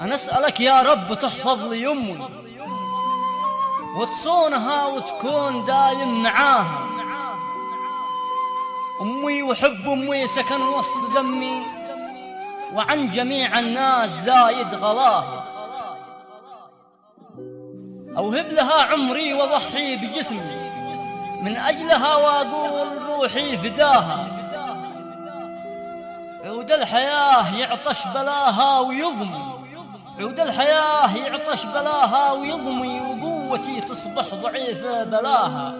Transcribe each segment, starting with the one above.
أنا أسألك يا رب تحفظ لي أمي وتصونها وتكون دايم معاها. أمي وحب أمي سكن وسط دمي وعن جميع الناس زايد غلاها. أوهب لها عمري وضحي بجسمي من أجلها وأقول روحي فداها. عود الحياة يعطش بلاها ويضمي. عود الحياة يعطش بلاها ويضمي وقوتي تصبح ضعيفة بلاها.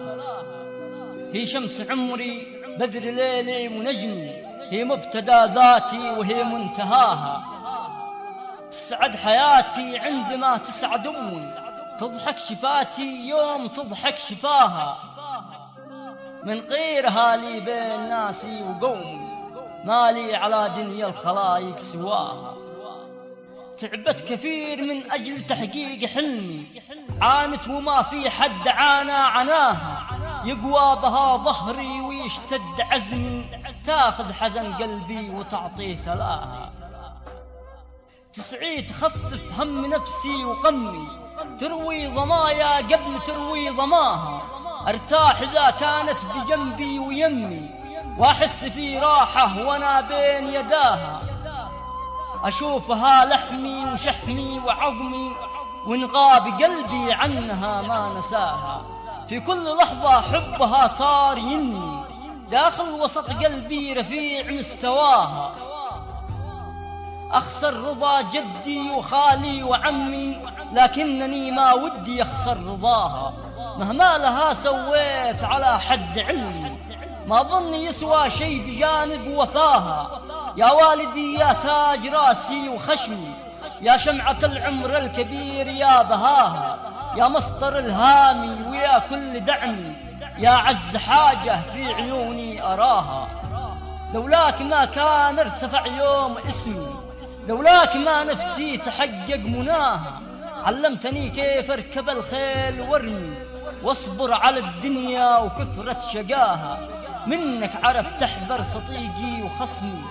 هي شمس عمري بدر ليلي ونجمي هي مبتدأ ذاتي وهي منتهاها. تسعد حياتي عندما تسعد أمي تضحك شفاتي يوم تضحك شفاها. من غيرها لي بين ناسي وقومي مالي على دنيا الخلايق سواها. تعبت كثير من أجل تحقيق حلمي عانت وما في حد عانى عناها. يقوى بها ظهري ويشتد عزمي. تاخذ حزن قلبي وتعطي سلاها. تسعي تخفف هم نفسي وقمي. تروي ضمايا قبل تروي ضماها أرتاح إذا كانت بجنبي ويمي. وأحس في راحة وأنا بين يداها. أشوفها لحمي وشحمي وعظمي وإن غاب قلبي عنها ما نساها. في كل لحظة حبها صار ينمي داخل وسط قلبي رفيع مستواها. أخسر رضا جدي وخالي وعمي لكنني ما ودي أخسر رضاها. مهما لها سويت على حد علمي ما ظن يسوى شي بجانب وفاها يا والدي يا تاج راسي وخشمي يا شمعة العمر الكبير يا بهاها يا مسطر الهامي ويا كل دعمي يا عز حاجة في عيوني أراها. لولاك ما كان ارتفع يوم اسمي لولاك ما نفسي تحقق مناها. علمتني كيف اركب الخيل وارمي واصبر على الدنيا وكثرة شقاها. منك عرف تحذر صديقي وخصمي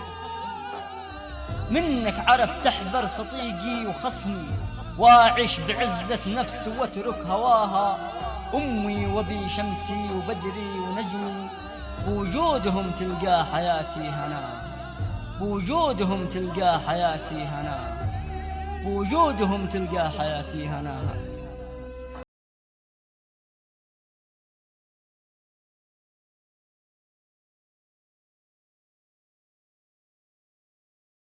منك عرف تحذر صديقي وخصمي واعش بعزة نفس واترك هواها. أمي وبي شمسي وبدري ونجمي بوجودهم تلقى حياتي هنا. بوجودهم تلقى حياتي هنا. بوجودهم تلقى حياتي هنا.